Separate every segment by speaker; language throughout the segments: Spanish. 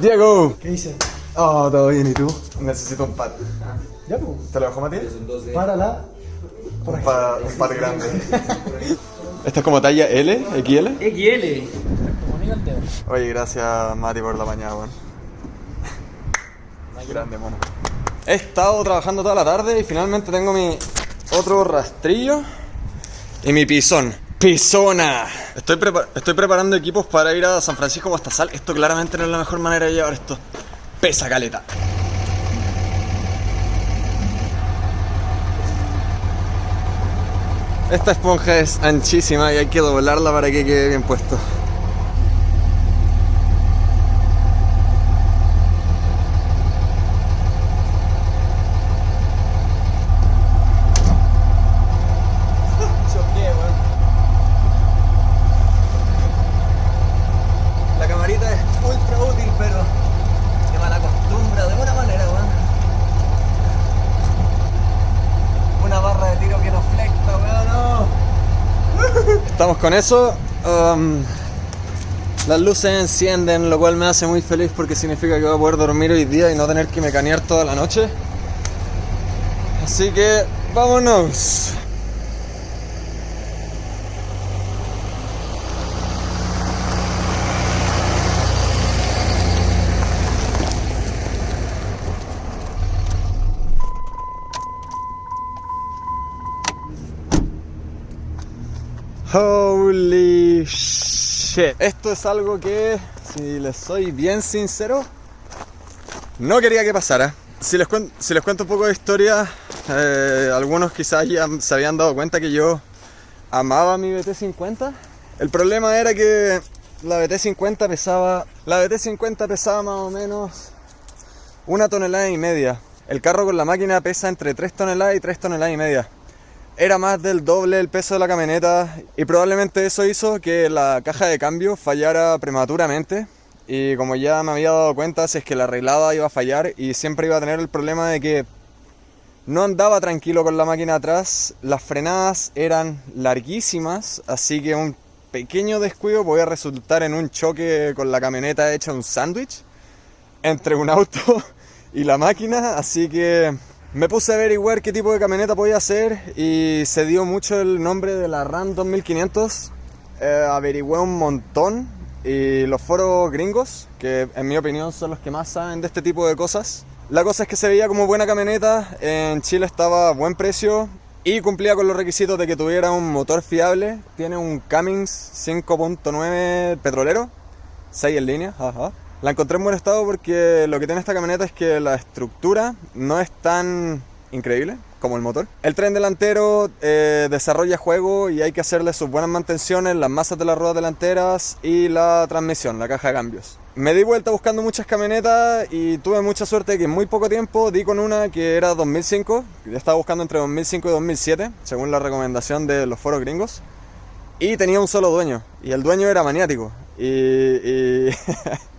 Speaker 1: Diego.
Speaker 2: ¿Qué dice?
Speaker 1: Oh, todo bien, ¿y tú? Necesito un pad.
Speaker 2: Ya, pues.
Speaker 1: ¿Te lo dejo, Mati?
Speaker 2: Párala.
Speaker 1: Un pad, un pad grande. ¿Esta es como talla L, XL?
Speaker 3: XL.
Speaker 1: Oye, gracias, Mati, por la mañana, weón. Grande, mono. He estado trabajando toda la tarde y finalmente tengo mi otro rastrillo y mi pisón. ¡Pisona! Estoy, estoy preparando equipos para ir a San Francisco Mostazal. Esto claramente no es la mejor manera de llevar esto. Pesa caleta. Esta esponja es anchísima y hay que doblarla para que quede bien puesto. Choqué, weón. La camarita es ultra útil, pero se mal acostumbra de una manera, weón. Una barra de tiro que no flecta, weón, no. Estamos con eso. um, las luces encienden, lo cual me hace muy feliz porque significa que voy a poder dormir hoy día y no tener que mecanear toda la noche. Así que, vámonos. Holy shit. Esto es algo que, si les soy bien sincero, no quería que pasara. Si les, cuen- si les cuento un poco de historia, eh, algunos quizás ya se habían dado cuenta que yo amaba mi BT50. El problema era que la BT50 pesaba, la BT50 pesaba más o menos una tonelada y media. El carro con la máquina pesa entre 3 toneladas y 3 toneladas y media era más del doble el peso de la camioneta y probablemente eso hizo que la caja de cambio fallara prematuramente. Y como ya me había dado cuenta si es que la arreglada iba a fallar y siempre iba a tener el problema de que no andaba tranquilo con la máquina atrás, las frenadas eran larguísimas, así que un pequeño descuido podía resultar en un choque con la camioneta hecha un sándwich entre un auto y la máquina, así que me puse a averiguar qué tipo de camioneta podía hacer y se dio mucho el nombre de la RAM 2500. Eh, averigüé un montón y los foros gringos, que en mi opinión son los que más saben de este tipo de cosas. La cosa es que se veía como buena camioneta, en Chile estaba a buen precio y cumplía con los requisitos de que tuviera un motor fiable. Tiene un Cummins 5.9 petrolero, 6 en línea, ajá. La encontré en buen estado porque lo que tiene esta camioneta es que la estructura no es tan increíble como el motor. El tren delantero eh, desarrolla juego y hay que hacerle sus buenas mantenciones, las masas de las ruedas delanteras y la transmisión, la caja de cambios. Me di vuelta buscando muchas camionetas y tuve mucha suerte que en muy poco tiempo di con una que era 2005. Yo estaba buscando entre 2005 y 2007, según la recomendación de los foros gringos. Y tenía un solo dueño. Y el dueño era maniático. Y... y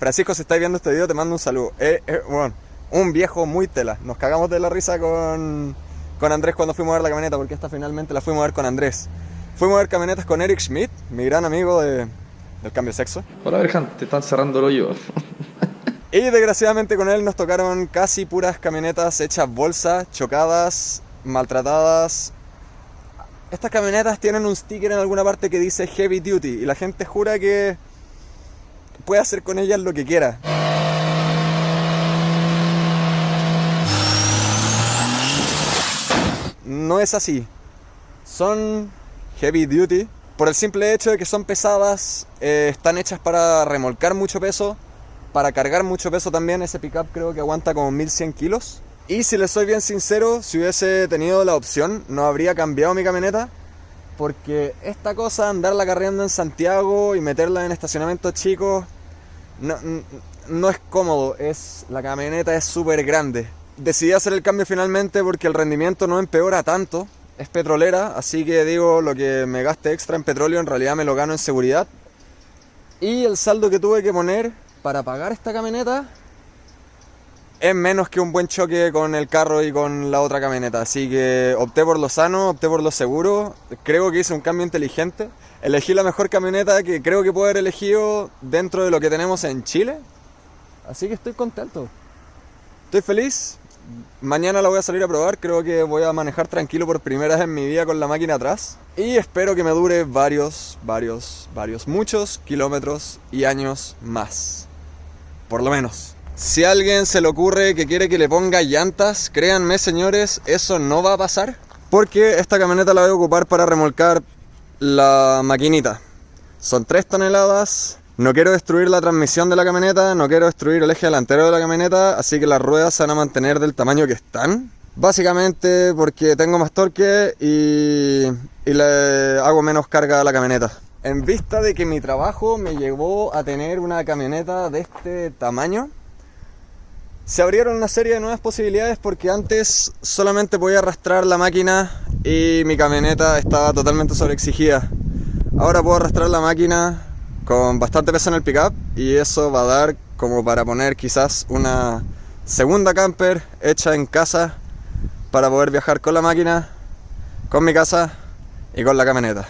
Speaker 1: Francisco, si estáis viendo este video, te mando un saludo. Eh, eh, bueno, un viejo muy tela. Nos cagamos de la risa con, con Andrés cuando fuimos a ver la camioneta, porque esta finalmente la fuimos a ver con Andrés. Fuimos a ver camionetas con Eric Schmidt, mi gran amigo de, del cambio de sexo.
Speaker 4: Hola, Berjan, te están cerrando el hoyo.
Speaker 1: Y desgraciadamente con él nos tocaron casi puras camionetas hechas bolsa, chocadas, maltratadas. Estas camionetas tienen un sticker en alguna parte que dice Heavy Duty y la gente jura que puede hacer con ellas lo que quiera. No es así. Son heavy duty por el simple hecho de que son pesadas, eh, están hechas para remolcar mucho peso, para cargar mucho peso también. Ese pickup creo que aguanta como 1100 kilos. Y si les soy bien sincero, si hubiese tenido la opción, no habría cambiado mi camioneta. Porque esta cosa, andarla carreando en Santiago y meterla en estacionamientos chicos, no, no es cómodo. Es, la camioneta es súper grande. Decidí hacer el cambio finalmente porque el rendimiento no empeora tanto. Es petrolera, así que digo, lo que me gaste extra en petróleo en realidad me lo gano en seguridad. Y el saldo que tuve que poner para pagar esta camioneta es menos que un buen choque con el carro y con la otra camioneta. Así que opté por lo sano, opté por lo seguro. Creo que hice un cambio inteligente. Elegí la mejor camioneta que creo que puedo haber elegido dentro de lo que tenemos en Chile. Así que estoy contento. Estoy feliz. Mañana la voy a salir a probar. Creo que voy a manejar tranquilo por primera vez en mi vida con la máquina atrás. Y espero que me dure varios, varios, varios, muchos kilómetros y años más. Por lo menos. Si alguien se le ocurre que quiere que le ponga llantas, créanme señores, eso no va a pasar. Porque esta camioneta la voy a ocupar para remolcar la maquinita. Son 3 toneladas. No quiero destruir la transmisión de la camioneta, no quiero destruir el eje delantero de la camioneta, así que las ruedas se van a mantener del tamaño que están. Básicamente porque tengo más torque y, y le hago menos carga a la camioneta. En vista de que mi trabajo me llevó a tener una camioneta de este tamaño, se abrieron una serie de nuevas posibilidades porque antes solamente podía arrastrar la máquina y mi camioneta estaba totalmente sobreexigida. Ahora puedo arrastrar la máquina con bastante peso en el pickup y eso va a dar como para poner quizás una segunda camper hecha en casa para poder viajar con la máquina, con mi casa y con la camioneta.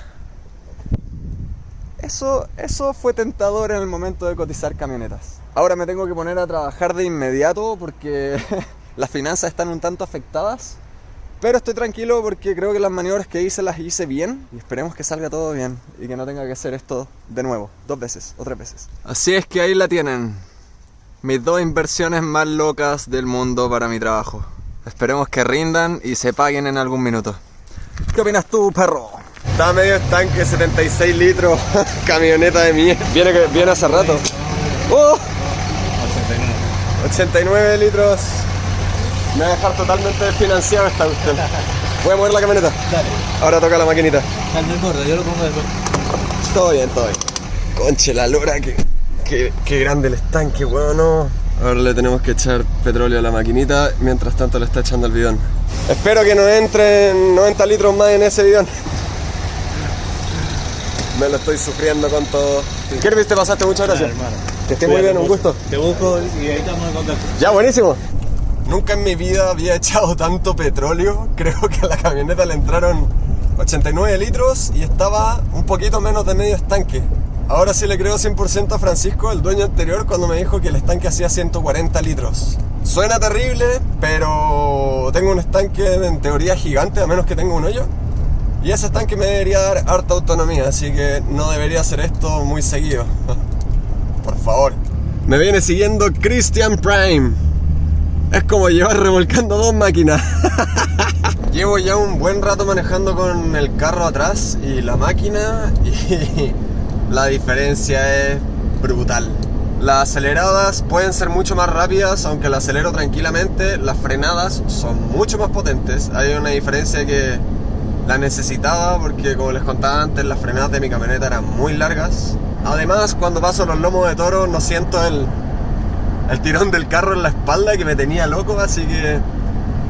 Speaker 1: Eso, eso fue tentador en el momento de cotizar camionetas. Ahora me tengo que poner a trabajar de inmediato porque las finanzas están un tanto afectadas. Pero estoy tranquilo porque creo que las maniobras que hice las hice bien y esperemos que salga todo bien y que no tenga que hacer esto de nuevo, dos veces o tres veces. Así es que ahí la tienen. Mis dos inversiones más locas del mundo para mi trabajo. Esperemos que rindan y se paguen en algún minuto. ¿Qué opinas tú, perro? Está medio estanque, 76 litros, camioneta de mierda. Viene, que- viene hace rato. ¡Oh! 89 litros. Me va a dejar totalmente desfinanciado esta cuestión. Voy a mover la camioneta.
Speaker 2: Dale,
Speaker 1: Ahora toca la maquinita.
Speaker 2: no yo lo pongo después.
Speaker 1: Todo bien, todo bien. Conche la lora, que, que, que grande el estanque, weón, no. Ahora le tenemos que echar petróleo a la maquinita, mientras tanto le está echando el bidón. Espero que nos entren 90 litros más en ese bidón. Me lo estoy sufriendo con todo. Kirby, te pasaste, muchas gracias.
Speaker 2: hermano.
Speaker 1: Que esté muy bien, un gusto.
Speaker 2: Te busco y ahí estamos en contacto.
Speaker 1: Ya, buenísimo. Nunca en mi vida había echado tanto petróleo. Creo que a la camioneta le entraron 89 litros y estaba un poquito menos de medio estanque. Ahora sí le creo 100% a Francisco, el dueño anterior, cuando me dijo que el estanque hacía 140 litros. Suena terrible, pero tengo un estanque en teoría gigante, a menos que tenga un hoyo. Y ese estanque me debería dar harta autonomía, así que no debería hacer esto muy seguido. Por favor. Me viene siguiendo Christian Prime. Es como llevar remolcando dos máquinas. Llevo ya un buen rato manejando con el carro atrás y la máquina y la diferencia es brutal. Las aceleradas pueden ser mucho más rápidas, aunque la acelero tranquilamente. Las frenadas son mucho más potentes. Hay una diferencia que la necesitaba porque como les contaba antes, las frenadas de mi camioneta eran muy largas. Además, cuando paso los lomos de toro no siento el, el tirón del carro en la espalda que me tenía loco, así que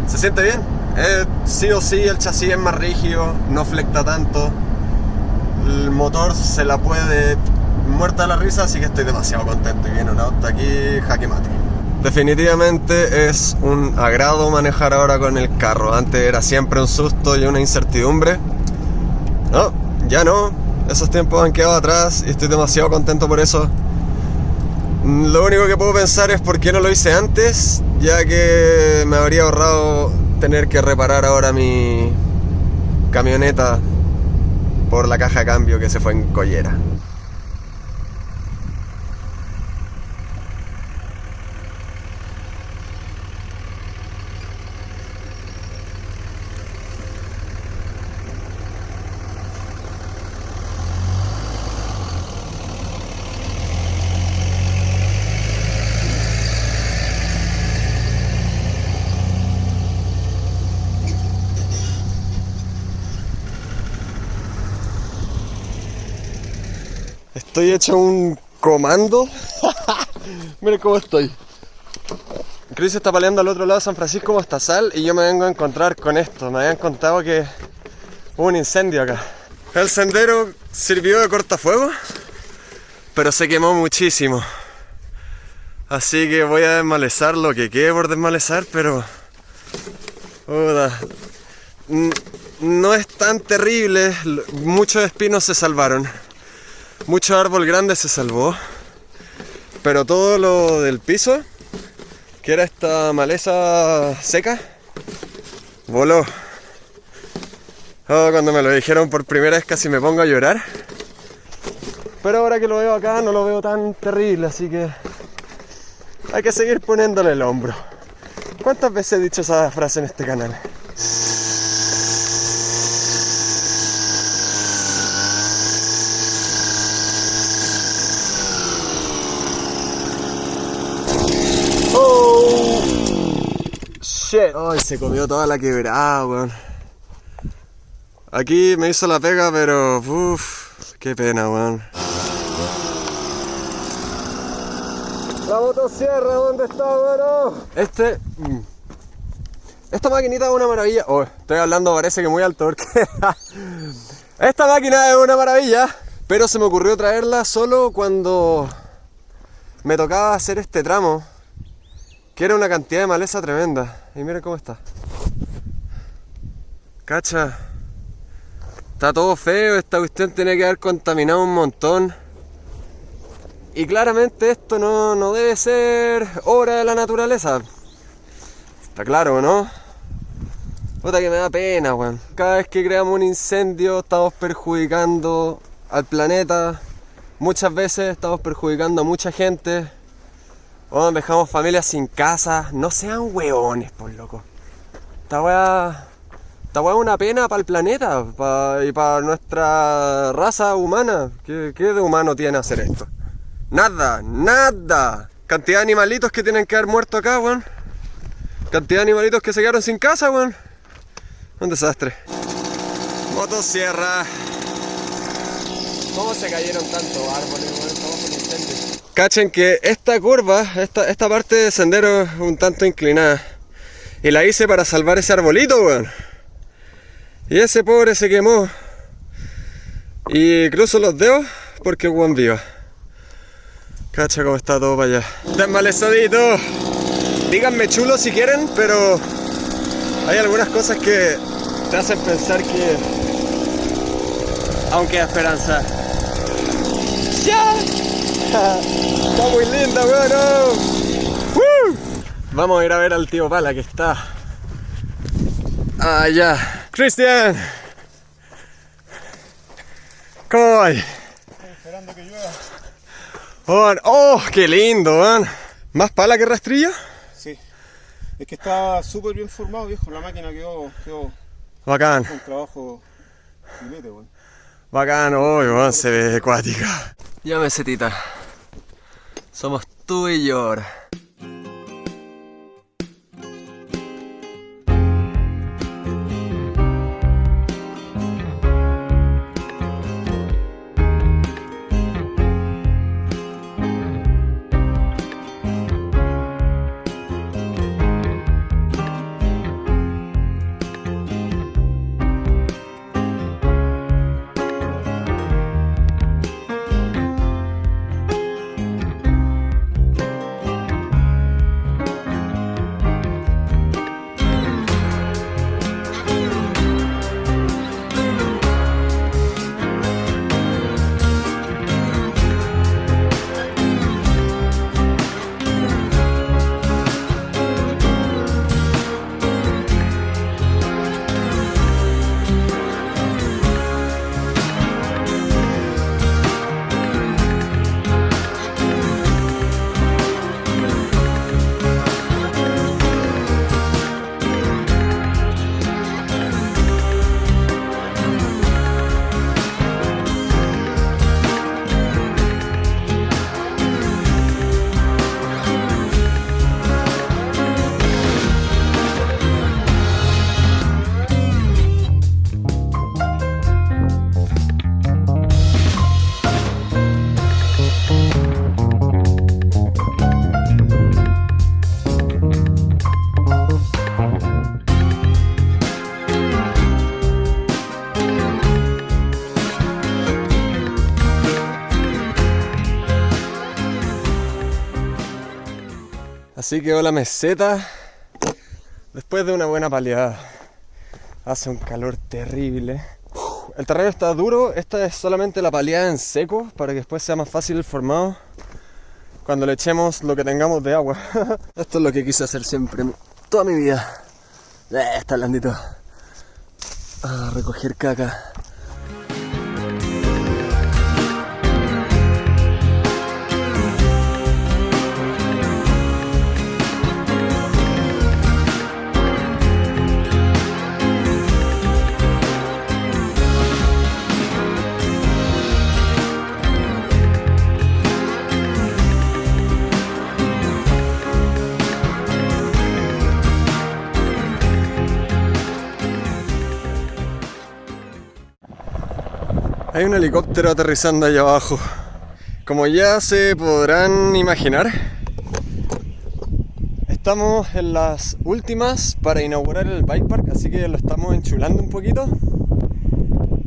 Speaker 1: se siente bien. Eh, sí o sí el chasis es más rígido, no flecta tanto. El motor se la puede muerta la risa, así que estoy demasiado contento. Y viene un auto aquí jaque mate. Definitivamente es un agrado manejar ahora con el carro. Antes era siempre un susto y una incertidumbre. No, ya no. Esos tiempos han quedado atrás y estoy demasiado contento por eso. Lo único que puedo pensar es por qué no lo hice antes, ya que me habría ahorrado tener que reparar ahora mi camioneta por la caja de cambio que se fue en collera. Estoy hecho un comando. Miren cómo estoy. Chris está peleando al otro lado de San Francisco Mostazal y yo me vengo a encontrar con esto. Me habían contado que hubo un incendio acá. El sendero sirvió de cortafuego, pero se quemó muchísimo. Así que voy a desmalezar lo que quede por desmalezar, pero... No es tan terrible, muchos espinos se salvaron. Mucho árbol grande se salvó. Pero todo lo del piso que era esta maleza seca, voló. Oh, cuando me lo dijeron por primera vez casi me pongo a llorar. Pero ahora que lo veo acá no lo veo tan terrible, así que hay que seguir poniéndole el hombro. ¿Cuántas veces he dicho esa frase en este canal? Shit. Ay, se comió toda la quebrada, weón. Aquí me hizo la pega, pero uff, qué pena, weón. La motosierra, ¿dónde está, weón? Este. mm. Esta maquinita es una maravilla. Oh, estoy hablando, parece que muy alto porque. Esta máquina es una maravilla, pero se me ocurrió traerla solo cuando me tocaba hacer este tramo, que era una cantidad de maleza tremenda. Y miren cómo está. Cacha. Está todo feo, esta cuestión tiene que haber contaminado un montón. Y claramente esto no, no debe ser obra de la naturaleza. Está claro, ¿no? Puta que me da pena, weón. Cada vez que creamos un incendio estamos perjudicando al planeta. Muchas veces estamos perjudicando a mucha gente. Weón, dejamos familias sin casa. No sean weones, por loco. Esta weá... Esta weá es una pena para el planeta pa- y para nuestra raza humana. ¿Qué, ¿Qué de humano tiene hacer esto? Nada, nada. Cantidad de animalitos que tienen que haber muerto acá, weón. Cantidad de animalitos que se quedaron sin casa, weón. Un desastre. Motosierra. ¿Cómo se cayeron tantos árboles, weón? Cachen que esta curva, esta, esta parte de sendero un tanto inclinada. Y la hice para salvar ese arbolito, weón. Y ese pobre se quemó. Y cruzo los dedos porque weón viva. Cacha cómo está todo para allá. Desmalezadito. Díganme chulo si quieren, pero hay algunas cosas que te hacen pensar que aún queda esperanza. ¡Ya! Está muy linda, weón. ¡Woo! Vamos a ir a ver al tío Pala que está allá. Cristian, ¿cómo va?
Speaker 3: Esperando que llueva.
Speaker 1: Oh, oh, qué lindo, weón. ¿Más pala que rastrillo?
Speaker 3: Sí. Es que está súper bien formado, viejo. La máquina quedó, quedó
Speaker 1: Bacán,
Speaker 3: con trabajo filete, weón.
Speaker 1: bacán, oh, weón, se ve acuática. Ya mesetita. Somos tú y yo ahora. Así quedó la meseta después de una buena paleada. Hace un calor terrible. El terreno está duro, esta es solamente la paleada en seco para que después sea más fácil el formado. cuando le echemos lo que tengamos de agua. Esto es lo que quise hacer siempre, toda mi vida. Eh, está blandito. A recoger caca. Hay un helicóptero aterrizando allá abajo. Como ya se podrán imaginar, estamos en las últimas para inaugurar el bike park, así que lo estamos enchulando un poquito.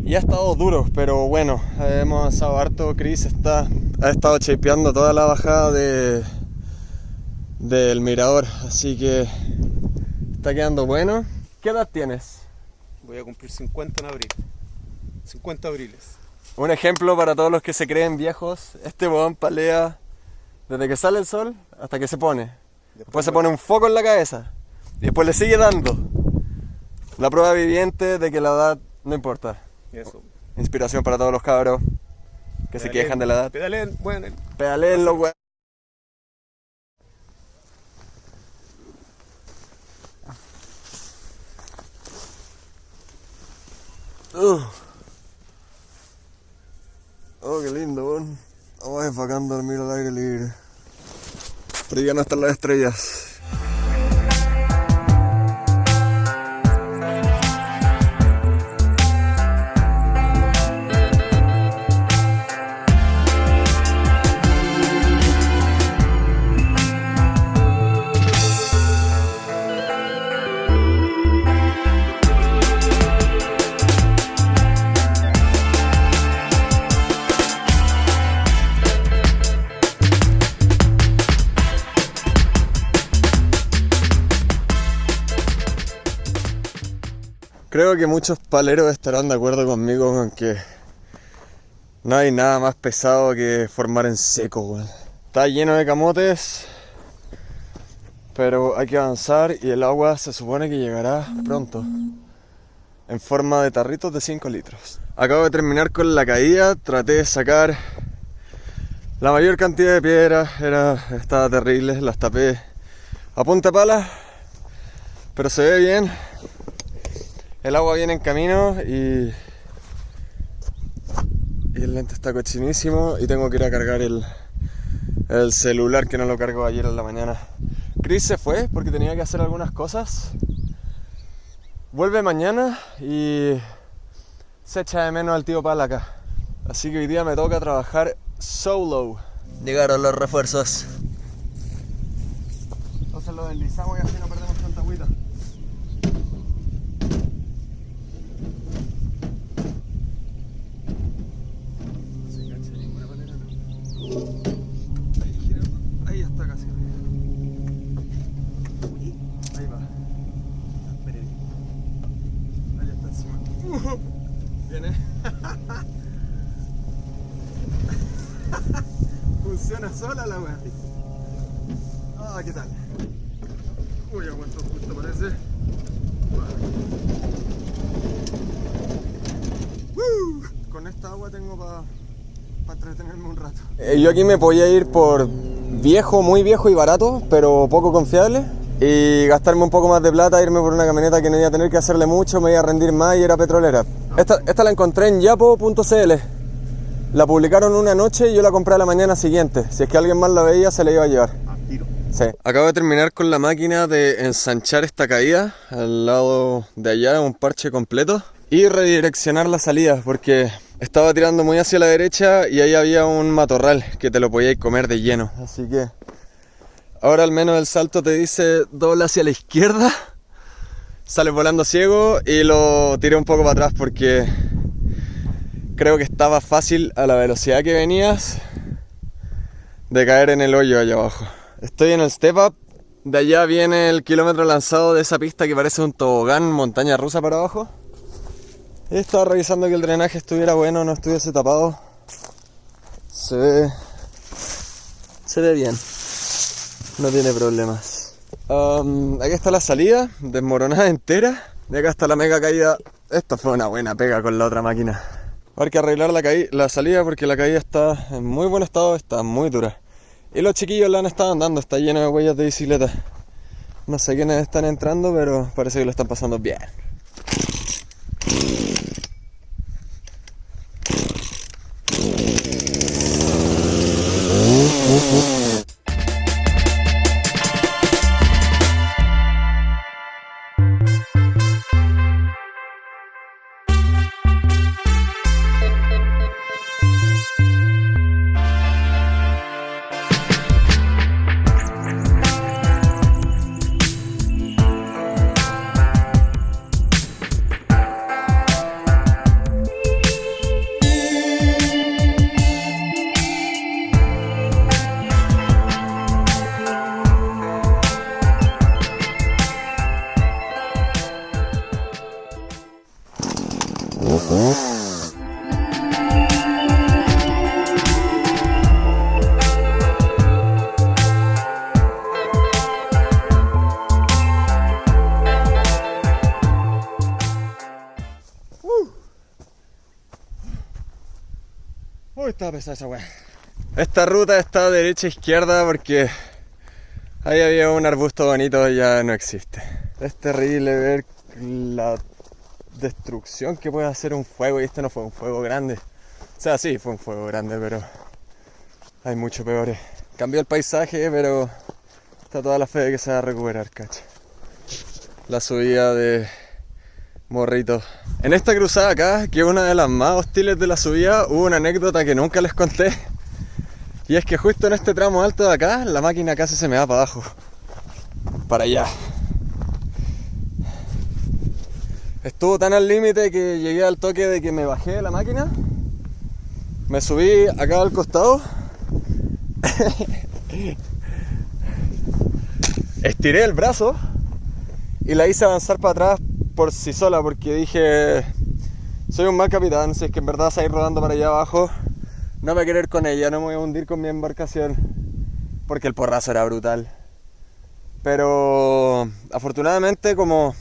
Speaker 1: Y ha estado duro, pero bueno, hemos avanzado harto. Chris está, ha estado chapeando toda la bajada de, del mirador, así que está quedando bueno. ¿Qué edad tienes?
Speaker 3: Voy a cumplir 50 en abril. 50 abriles.
Speaker 1: Un ejemplo para todos los que se creen viejos, este bodón palea desde que sale el sol hasta que se pone. Después se pone un foco en la cabeza y después le sigue dando. La prueba viviente de que la edad no importa.
Speaker 3: Eso.
Speaker 1: Inspiración para todos los cabros que se quejan de la edad.
Speaker 3: Pedaleen, bueno,
Speaker 1: Pedaleen los hue- Uh. Oh, qué lindo. Vamos bacán dormir al aire libre. Pero ya no están las estrellas. Creo que muchos paleros estarán de acuerdo conmigo con que no hay nada más pesado que formar en seco. Está lleno de camotes, pero hay que avanzar y el agua se supone que llegará pronto. En forma de tarritos de 5 litros. Acabo de terminar con la caída, traté de sacar la mayor cantidad de piedras, era, estaba terrible, las tapé a punta pala, pero se ve bien. El agua viene en camino y, y el lente está cochinísimo y tengo que ir a cargar el, el celular que no lo cargo ayer en la mañana. Chris se fue porque tenía que hacer algunas cosas. Vuelve mañana y se echa de menos al tío Pala acá. Así que hoy día me toca trabajar solo.
Speaker 2: Llegaron los refuerzos.
Speaker 1: Entonces lo deslizamos y así no perdemos tanta agüita. No se engancha de ninguna manera, ¿no? Ahí, gira. Ahí está casi arriba. Ahí va. Ahí está encima. Viene. Sola la wea. Ah, ¿qué tal? Uy, aguanto justo parece. Con esta agua tengo para entretenerme un rato. Eh, yo aquí me podía ir por viejo, muy viejo y barato, pero poco confiable. Y gastarme un poco más de plata, irme por una camioneta que no iba a tener que hacerle mucho, me iba a rendir más y era petrolera. Esta, esta la encontré en yapo.cl. La publicaron una noche y yo la compré a la mañana siguiente. Si es que alguien más la veía, se la iba a llevar. Sí. Acabo de terminar con la máquina de ensanchar esta caída al lado de allá, un parche completo. Y redireccionar la salida porque estaba tirando muy hacia la derecha y ahí había un matorral que te lo podías comer de lleno. Así que ahora al menos el salto te dice dobla hacia la izquierda, sales volando ciego y lo tiré un poco para atrás porque creo que estaba fácil a la velocidad que venías de caer en el hoyo allá abajo. Estoy en el step up. De allá viene el kilómetro lanzado de esa pista que parece un tobogán montaña rusa para abajo. Estaba revisando que el drenaje estuviera bueno, no estuviese tapado. Se ve, Se ve bien. No tiene problemas. Aquí está la salida, desmoronada entera. Y acá está la mega caída. Esta fue una buena pega con la otra máquina. Hay que arreglar la, la salida porque la caída está en muy buen estado, está muy dura. Y los chiquillos la han estado andando, está lleno de huellas de bicicleta. No sé quiénes están entrando, pero parece que lo están pasando bien. Pesada esa weá. Esta ruta está derecha izquierda porque ahí había un arbusto bonito y ya no existe. Es terrible ver la destrucción que puede hacer un fuego y este no fue un fuego grande. O sea, sí, fue un fuego grande, pero hay mucho peores. Cambió el paisaje, pero está toda la fe de que se va a recuperar, cacha. La subida de Morrito. En esta cruzada acá, que es una de las más hostiles de la subida, hubo una anécdota que nunca les conté. Y es que justo en este tramo alto de acá, la máquina casi se me va para abajo. Para allá. Estuvo tan al límite que llegué al toque de que me bajé de la máquina. Me subí acá al costado. Estiré el brazo y la hice avanzar para atrás por sí sola porque dije soy un mal capitán, si es que en verdad se ir rodando para allá abajo, no me quiero ir con ella, no me voy a hundir con mi embarcación porque el porrazo era brutal. Pero afortunadamente como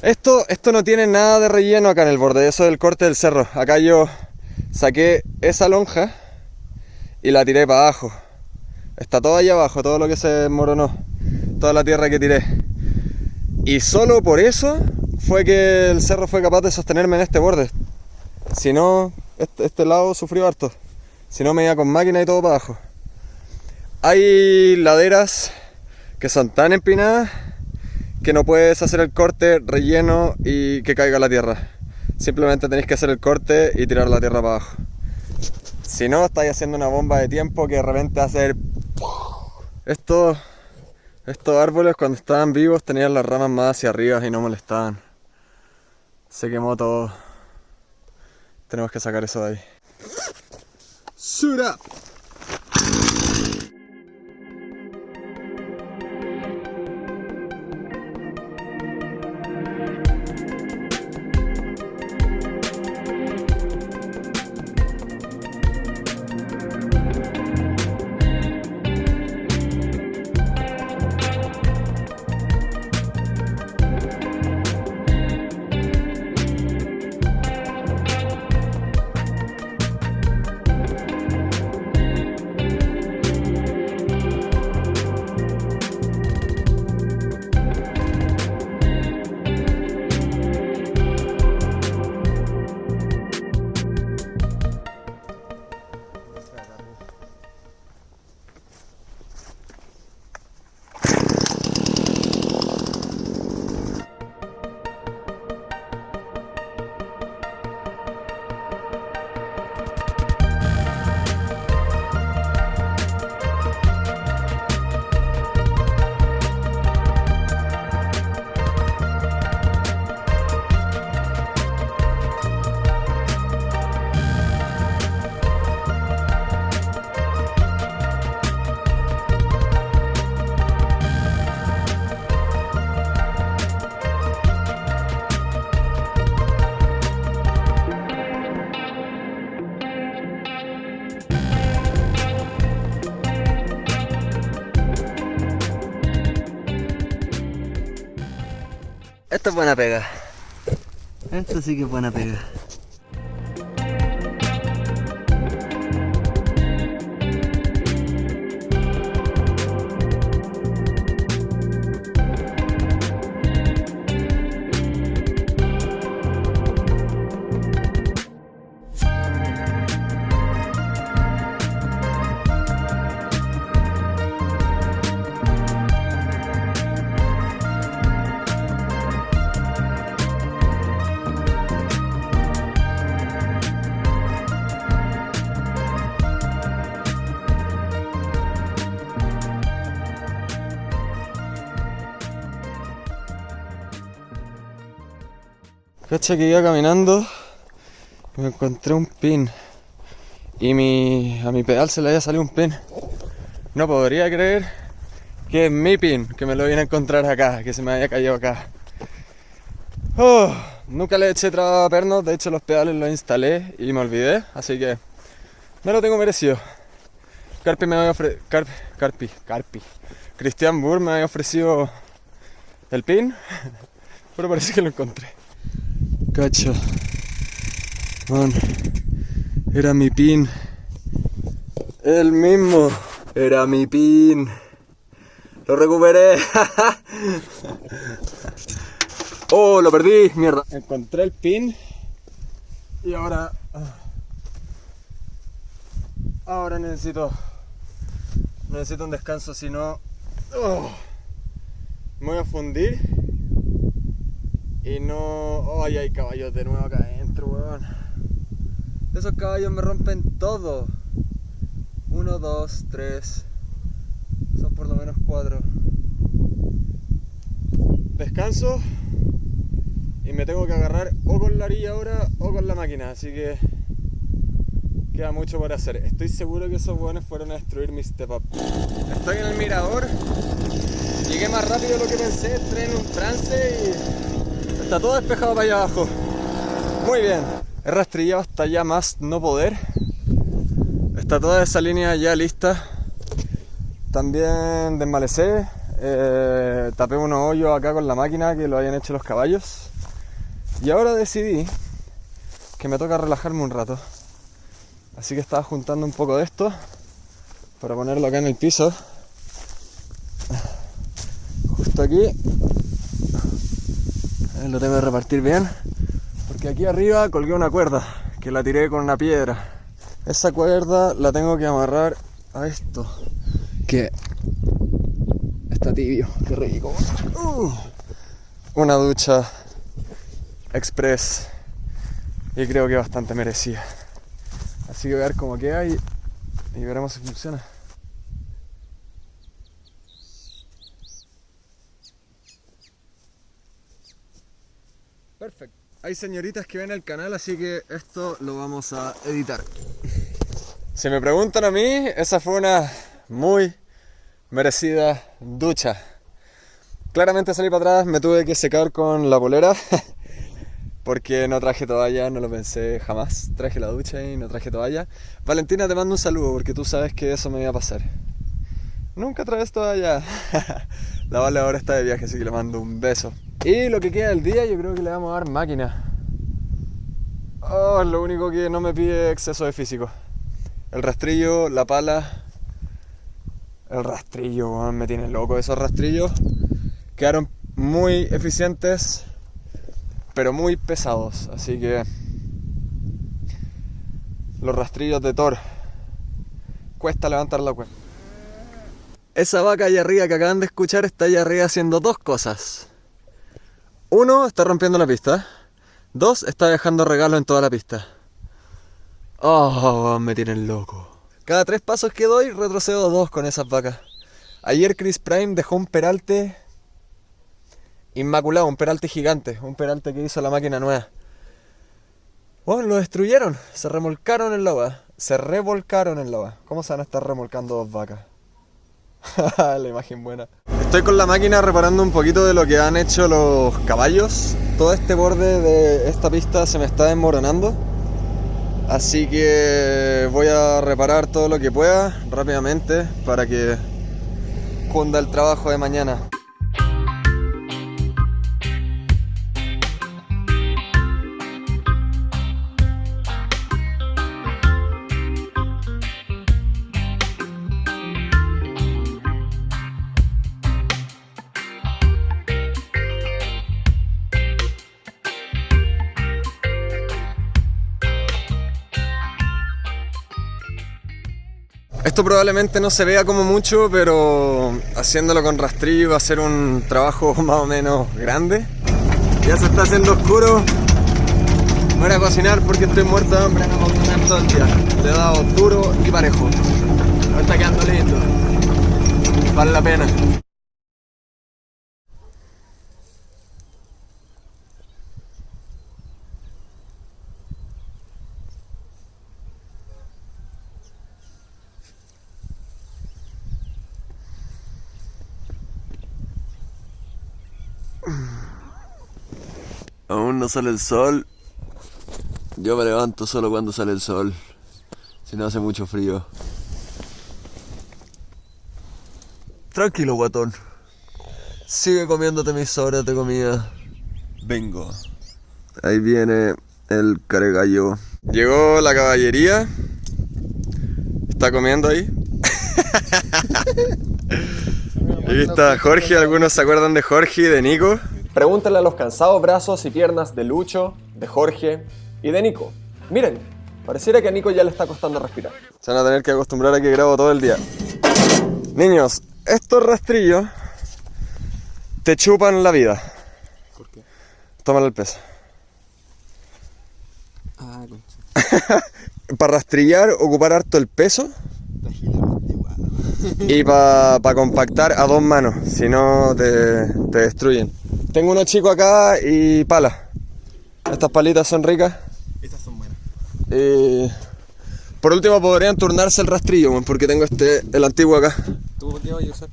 Speaker 1: esto, esto no tiene nada de relleno acá en el borde, eso del corte del cerro. Acá yo saqué esa lonja y la tiré para abajo. Está todo allá abajo, todo lo que se moronó, toda la tierra que tiré. Y solo por eso fue que el cerro fue capaz de sostenerme en este borde. Si no, este, este lado sufrió harto. Si no, me iba con máquina y todo para abajo. Hay laderas que son tan empinadas que no puedes hacer el corte, relleno y que caiga la tierra. Simplemente tenéis que hacer el corte y tirar la tierra para abajo. Si no, estáis haciendo una bomba de tiempo que de repente hace Esto estos árboles cuando estaban vivos tenían las ramas más hacia arriba y no molestaban. Se quemó todo. Tenemos que sacar eso de ahí. Suit
Speaker 2: es buena pega. Esto sí que es buena pega.
Speaker 1: Cacha que iba caminando me encontré un pin. Y mi, a mi pedal se le había salido un pin. No podría creer que es mi pin, que me lo vine a encontrar acá, que se me había caído acá. Oh, nunca le eché traba a pernos, de hecho los pedales los instalé y me olvidé, así que me lo tengo merecido. Carpi me había ofrecido. Carpi, Carpi, Carpi. Cristian Burr me había ofrecido el pin, pero parece que lo encontré. Cacha. Man. Era mi pin. El mismo. Era mi pin. Lo recuperé. oh, lo perdí. Mierda. Encontré el pin. Y ahora. ah. Ahora necesito. Necesito un descanso, si no. oh, me voy a fundir. Y no. ¡Ay, hay caballos de nuevo acá adentro, weón! Esos caballos me rompen todo. Uno, dos, tres. Son por lo menos cuatro. Descanso. Y me tengo que agarrar o con la orilla ahora o con la máquina. Así que. Queda mucho por hacer. Estoy seguro que esos weones fueron a destruir mi step up. Estoy en el mirador. Llegué más rápido de lo que pensé. Entré en un trance y. Está todo despejado para allá abajo. Muy bien. He rastrillado hasta ya más no poder. Está toda esa línea ya lista. También desmalecé. eh, tapé unos hoyos acá con la máquina que lo habían hecho los caballos. Y ahora decidí que me toca relajarme un rato. Así que estaba juntando un poco de esto para ponerlo acá en el piso. Justo aquí. Lo tengo que repartir bien. Porque aquí arriba colgué una cuerda que la tiré con una piedra. Esa cuerda la tengo que amarrar a esto. Que está tibio, qué rico. Uh. Una ducha express y creo que bastante merecida. Así que voy a ver cómo queda y, y veremos si funciona. Perfecto. Hay señoritas que ven el canal, así que esto lo vamos a editar. Si me preguntan a mí, esa fue una muy merecida ducha. Claramente salí para atrás, me tuve que secar con la polera porque no traje toalla, no lo pensé jamás. Traje la ducha y no traje toalla. Valentina, te mando un saludo porque tú sabes que eso me iba a pasar. Nunca traes toalla. la Vale ahora está de viaje, así que le mando un beso. Y lo que queda del día, yo creo que le vamos a dar máquina. Oh, lo único que no me pide exceso de físico. El rastrillo, la pala. El rastrillo, me tiene loco. Esos rastrillos quedaron muy eficientes, pero muy pesados. Así que los rastrillos de Thor cuesta levantar la cuenta. Esa vaca allá arriba que acaban de escuchar está allá arriba haciendo dos cosas. Uno, está rompiendo la pista. Dos, está dejando regalo en toda la pista. Oh, me tienen loco. Cada tres pasos que doy, retrocedo dos con esas vacas. Ayer Chris Prime dejó un peralte inmaculado, un peralte gigante, un peralte que hizo la máquina nueva. Bueno, lo destruyeron, se remolcaron en la. Se revolcaron en la. ¿Cómo se van a estar remolcando dos vacas? la imagen buena. Estoy con la máquina reparando un poquito de lo que han hecho los caballos. Todo este borde de esta pista se me está desmoronando. Así que voy a reparar todo lo que pueda rápidamente para que cunda el trabajo de mañana. Esto probablemente no se vea como mucho, pero haciéndolo con rastrillo va a ser un trabajo más o menos grande. Ya se está haciendo oscuro. Voy a cocinar porque estoy muerto de hambre, no puedo comer todo el día. Le he dado duro y parejo. Me está quedando lindo. Vale la pena. Aún no sale el sol. Yo me levanto solo cuando sale el sol. Si no hace mucho frío. Tranquilo, guatón. Sigue comiéndote mis sobras de comida. Vengo. Ahí viene el caregallo. Llegó la caballería. Está comiendo ahí. Ahí está Jorge. Algunos se acuerdan de Jorge y de Nico. Pregúntale a los cansados brazos y piernas de Lucho, de Jorge y de Nico. Miren, pareciera que a Nico ya le está costando respirar. Se van a tener que acostumbrar a que grabo todo el día. Niños, estos rastrillos te chupan la vida.
Speaker 3: ¿Por qué?
Speaker 1: Tómale el peso.
Speaker 3: Ah, concha.
Speaker 1: Para rastrillar, ocupar harto el peso y para compactar a dos manos, si no te, te destruyen. Tengo unos chicos acá y pala. Estas palitas son ricas.
Speaker 3: Estas son buenas.
Speaker 1: Y por último podrían turnarse el rastrillo, porque tengo este, el antiguo acá.
Speaker 3: ¿Tú qué vas a usar?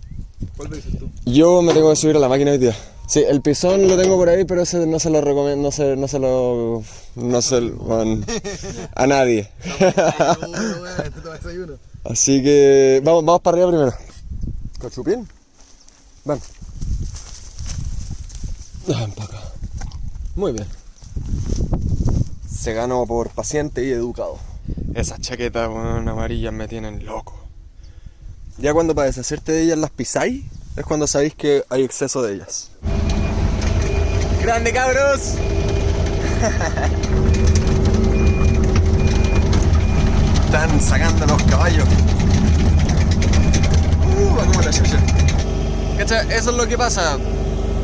Speaker 3: ¿Cuál lo dices tú?
Speaker 1: Yo me tengo que subir a la máquina hoy día. Sí, el pisón lo tengo por ahí, pero ese no se lo recomiendo, no se, no se lo, no se lo, a nadie. Así que vamos, vamos para arriba primero. ¿Cachupín? Ven. Ven para acá. Muy bien. Se ganó por paciente y educado. Esas chaquetas weón, amarillas me tienen loco. Ya cuando para deshacerte de ellas las pisáis, es cuando sabéis que hay exceso de ellas. ¡Grande cabros! Están sacando los caballos. Uh, va como la chucha. ¿Cacha? Eso es lo que pasa.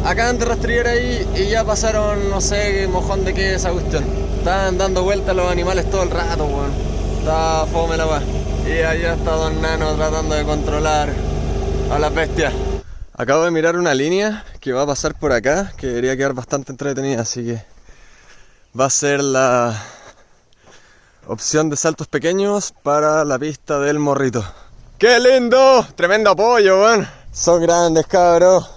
Speaker 1: Acaban de rastrillar ahí y ya pasaron, no sé, mojón de qué es esa cuestión. Están dando vueltas los animales todo el rato, weón. Está fome la weá. Y allá está Don Nano tratando de controlar a las bestias. Acabo de mirar una línea que va a pasar por acá, que debería quedar bastante entretenida, así que va a ser la opción de saltos pequeños para la pista del morrito. ¡Qué lindo! Tremendo apoyo, weón. Son grandes, cabros.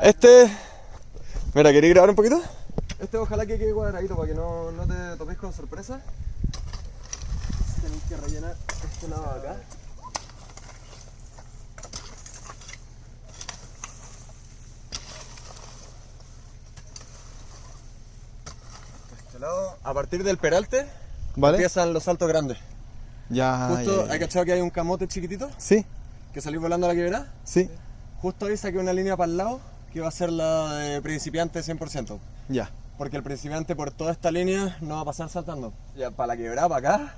Speaker 1: Este. Mira, ¿queréis grabar un poquito? Este ojalá que quede cuadradito para que no, no te topes con sorpresa. Tenéis que rellenar este lado de acá. Este lado. A partir del peralte
Speaker 3: ¿Vale?
Speaker 1: empiezan los saltos grandes.
Speaker 3: Ya.
Speaker 1: Justo. ¿hay cachado que hay un camote chiquitito?
Speaker 3: Sí,
Speaker 1: Que salís volando a la quebrada.
Speaker 3: sí.
Speaker 1: Justo ahí saqué una línea para el lado que va a ser la de principiante 100%.
Speaker 3: Ya.
Speaker 1: Porque el principiante por toda esta línea no va a pasar saltando. Ya para la quebrada, para acá,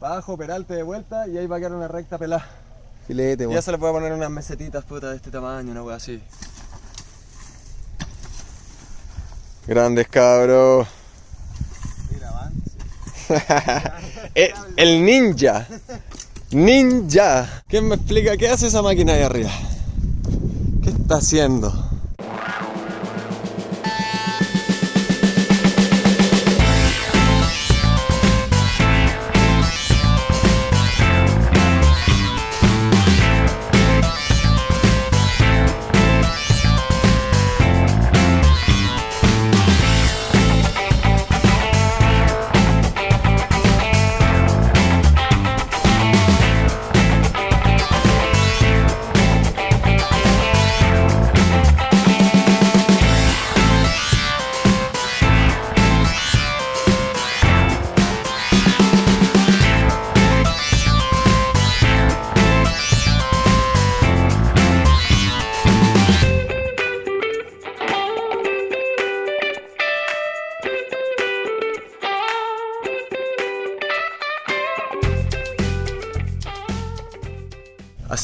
Speaker 1: para abajo, peralte de vuelta y ahí va a quedar una recta pelada.
Speaker 3: Filete, weón.
Speaker 1: ya se le puede poner unas mesetitas puta de este tamaño, una wea así. Grandes cabros. el, el ninja. Ninja. ¿Quién me explica qué hace esa máquina ahí arriba? ¿Qué está haciendo?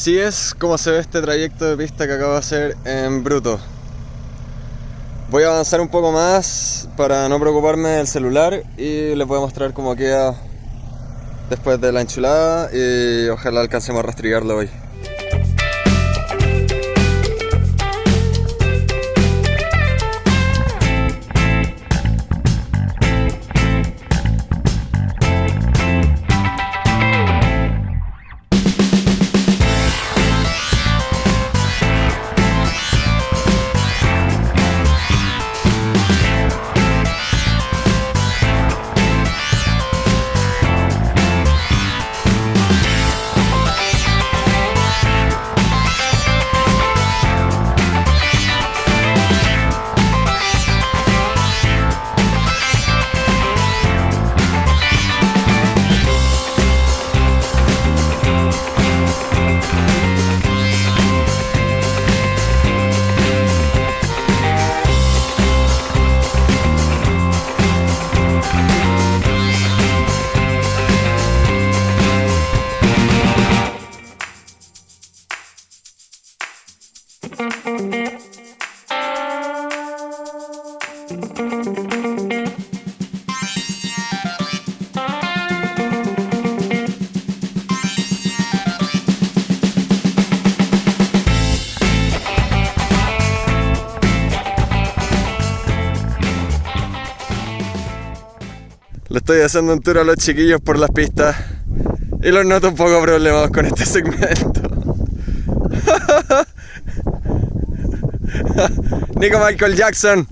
Speaker 1: Así es como se ve este trayecto de pista que acabo de hacer en bruto. Voy a avanzar un poco más para no preocuparme del celular y les voy a mostrar cómo queda después de la enchulada y ojalá alcancemos a rastrillarlo hoy. Estoy haciendo un tour a los chiquillos por las pistas y los noto un poco problemados con este segmento. Nico Michael Jackson.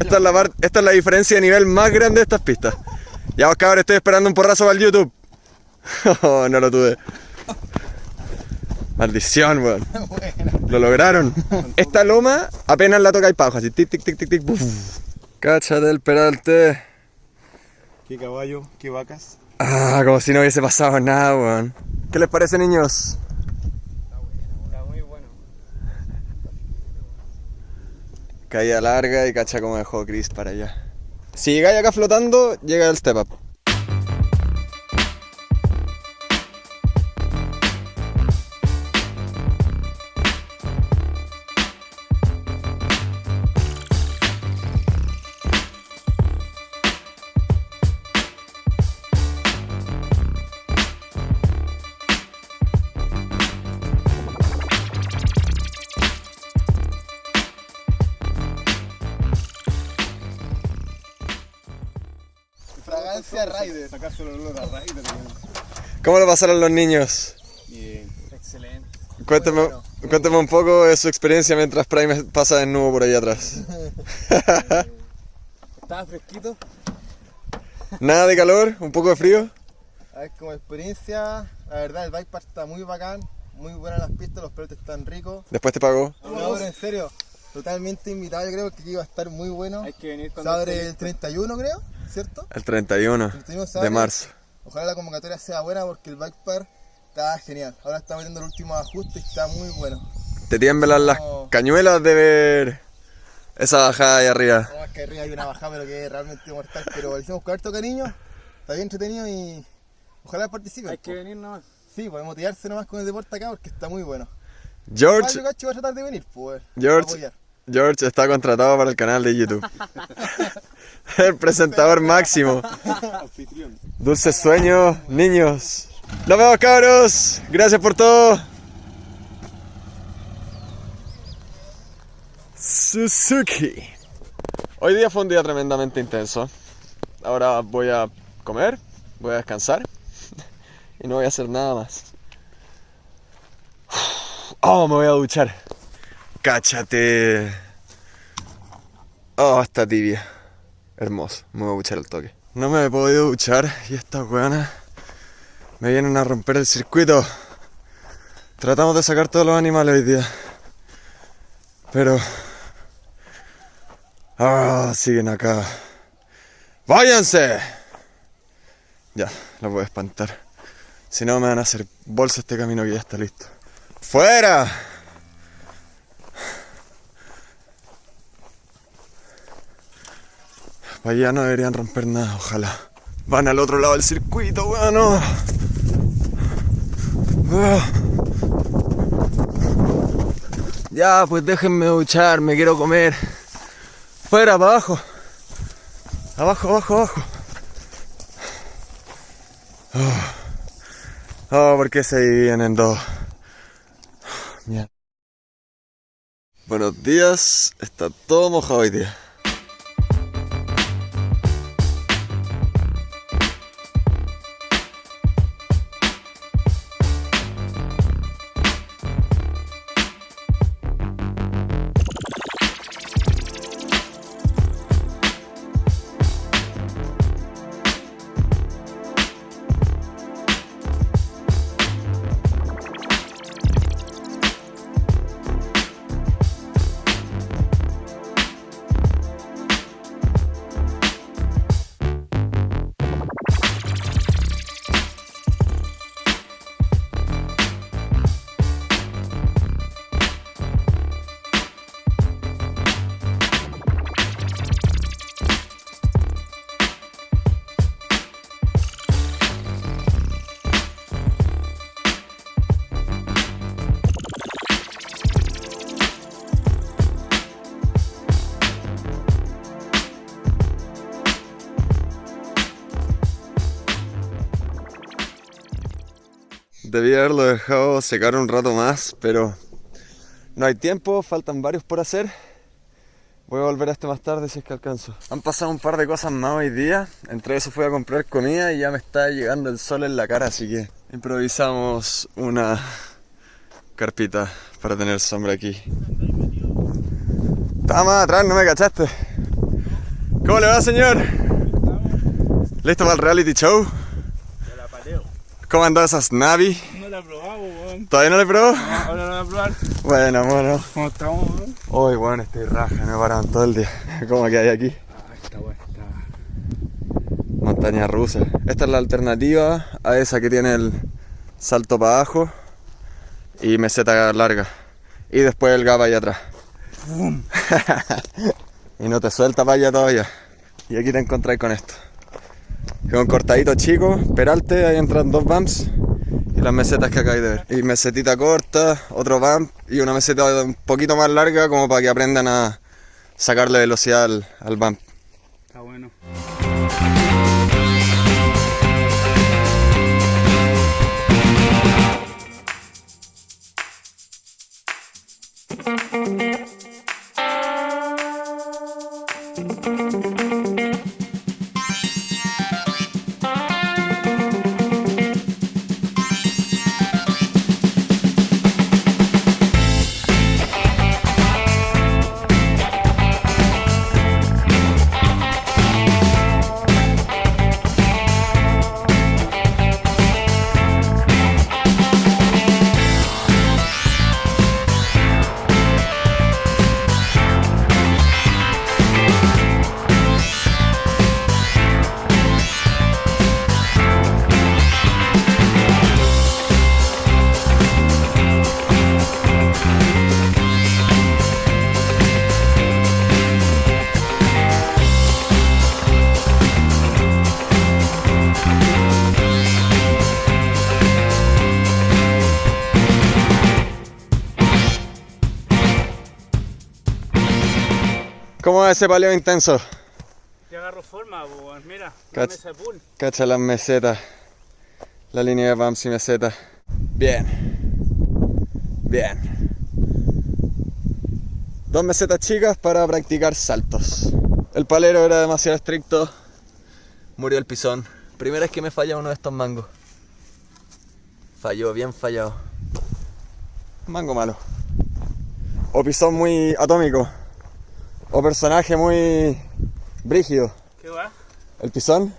Speaker 1: Esta es, la par- esta es la diferencia de nivel más grande de estas pistas. Ya vos cabros, estoy esperando un porrazo para el YouTube. Oh, no lo tuve. Maldición, weón. Lo lograron. Esta loma apenas la toca y paja, así tic tic tic tic tic. buf. Cáchate el peralte.
Speaker 3: Qué caballo, qué vacas.
Speaker 1: Ah, como si no hubiese pasado nada, weón. ¿Qué les parece, niños?
Speaker 2: Está muy bueno.
Speaker 1: Caída larga y cacha como dejó Chris para allá. Si llegáis acá flotando, llega el step up. Pasaron los niños?
Speaker 3: Bien.
Speaker 2: Excelente.
Speaker 1: Cuénteme, cuénteme un poco de su experiencia mientras Prime pasa desnudo por ahí atrás.
Speaker 5: Estaba fresquito.
Speaker 1: Nada de calor, un poco de frío.
Speaker 5: A ver, como experiencia, la verdad el bike park está muy bacán, muy buenas las pistas, los pelotes están ricos.
Speaker 1: Después te pagó.
Speaker 5: No, pero en serio, totalmente invitado, yo creo que iba a estar muy bueno.
Speaker 2: Hay que venir
Speaker 5: Se
Speaker 2: cuando
Speaker 5: abre
Speaker 2: esté
Speaker 5: el 31 creo, ¿cierto?
Speaker 1: El 31
Speaker 5: 31 se
Speaker 1: de
Speaker 5: abre.
Speaker 1: marzo.
Speaker 5: Ojalá la convocatoria sea buena porque el bike park está genial. Ahora está metiendo el último ajuste y está muy bueno.
Speaker 1: Te tiemblan las cañuelas de ver esa bajada ahí arriba.
Speaker 5: No, es que arriba hay una bajada pero que es realmente mortal, pero lo hicimos con harto cariño, está bien entretenido y ojalá participen.
Speaker 2: Hay que venir nomás.
Speaker 5: Sí, podemos motivarse nomás con el deporte acá porque está muy bueno.
Speaker 1: George,
Speaker 5: Mario Cacho va a tratar de venir, pues.
Speaker 1: George. George está contratado para el canal de YouTube. El presentador máximo. Dulces sueños, niños. Nos vemos, cabros. Gracias por todo. Suzuki. Hoy día fue un día tremendamente intenso. Ahora voy a comer, voy a descansar y no voy a hacer nada más. Oh, me voy a duchar. Cáchate. Oh, está tibia. Hermoso, me voy a duchar al toque. No me he podido duchar y estas weonas me vienen a romper el circuito. Tratamos de sacar todos los animales hoy día. Pero... Ah, siguen acá. ¡Váyanse! Ya, los voy a espantar. Si no me van a hacer bolsa este camino que ya está listo. ¡Fuera! Para allá no deberían romper nada, ojalá. Van al otro lado del circuito, weón. no. Ah. Ya, pues déjenme duchar, me quiero comer. Fuera, para abajo. Abajo, abajo, abajo. Oh, oh ¿por qué se dividían en dos? Mierda. Buenos días, está todo mojado hoy día. Secar un rato más, pero no hay tiempo, faltan varios por hacer. Voy a volver a este más tarde si es que alcanzo. Han pasado un par de cosas más hoy día. Entre eso fui a comprar comida y ya me está llegando el sol en la cara, así que improvisamos una carpita para tener sombra aquí. Estaba más atrás, no me cachaste. ¿Cómo le va, señor? ¿Listo para el reality show? ¿Cómo andan esas Navi?
Speaker 2: No la he probado, weón.
Speaker 1: ¿Todavía no le probó?
Speaker 2: Ahora la voy a probar.
Speaker 1: Bueno, bueno.
Speaker 2: ¿Cómo estamos, weón?
Speaker 1: Hoy, bueno, estoy raja, no he parado en todo el día. ¿Cómo que hay aquí?
Speaker 2: Ah, está weón, está.
Speaker 1: Montaña rusa. Esta es la alternativa a esa que tiene el salto para abajo y meseta larga. Y después el gap allá atrás. y no te suelta para allá todavía. Y aquí te encontráis con esto. Un cortadito chico, peralte, ahí entran dos bumps las mesetas que acabáis de ver. Y mesetita corta, otro bump y una meseta un poquito más larga como para que aprendan a sacarle velocidad al, al bump.
Speaker 2: Está bueno.
Speaker 1: Ese paleo intenso?
Speaker 2: Ya agarro forma, weón. Mira, la
Speaker 1: Cach-
Speaker 2: mesa de pool.
Speaker 1: Cacha las mesetas. La línea de bumps y mesetas. Bien. Bien. Dos mesetas chicas para practicar saltos. El palero era demasiado estricto. Murió el pisón. Primera vez que me falla uno de estos mangos. Falló, bien fallado. Mango malo. O pisón muy atómico. O personaje muy brígido.
Speaker 2: ¿Qué va?
Speaker 1: ¿El pisón?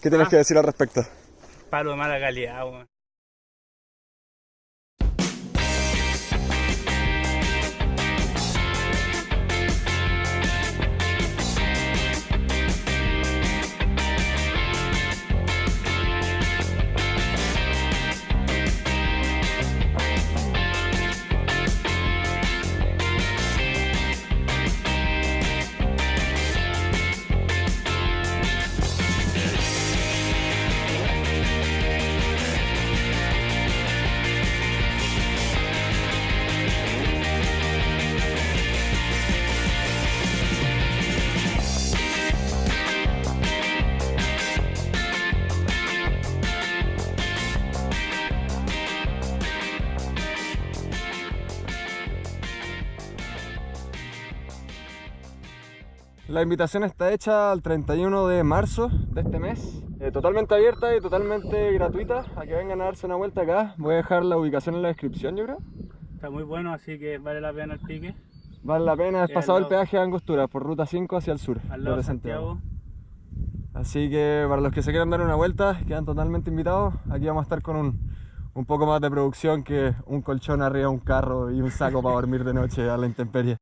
Speaker 1: ¿Qué tienes
Speaker 2: Ah.
Speaker 1: que decir al respecto?
Speaker 2: Palo de mala calidad, weón.
Speaker 1: La invitación está hecha al 31 de marzo de este mes. Eh, totalmente abierta y totalmente gratuita. A que vengan a darse una vuelta acá. Voy a dejar la ubicación en la descripción, yo creo.
Speaker 2: Está muy bueno, así que vale la pena el pique.
Speaker 1: Vale la pena, es
Speaker 2: Sí,
Speaker 1: pasado el peaje de Angostura por ruta 5 hacia el sur.
Speaker 2: Al lado de
Speaker 1: Santiago. Así que para los que se quieran dar una vuelta, quedan totalmente invitados. Aquí vamos a estar con un, un poco más de producción que un colchón arriba un carro y un saco para dormir de noche a la intemperie.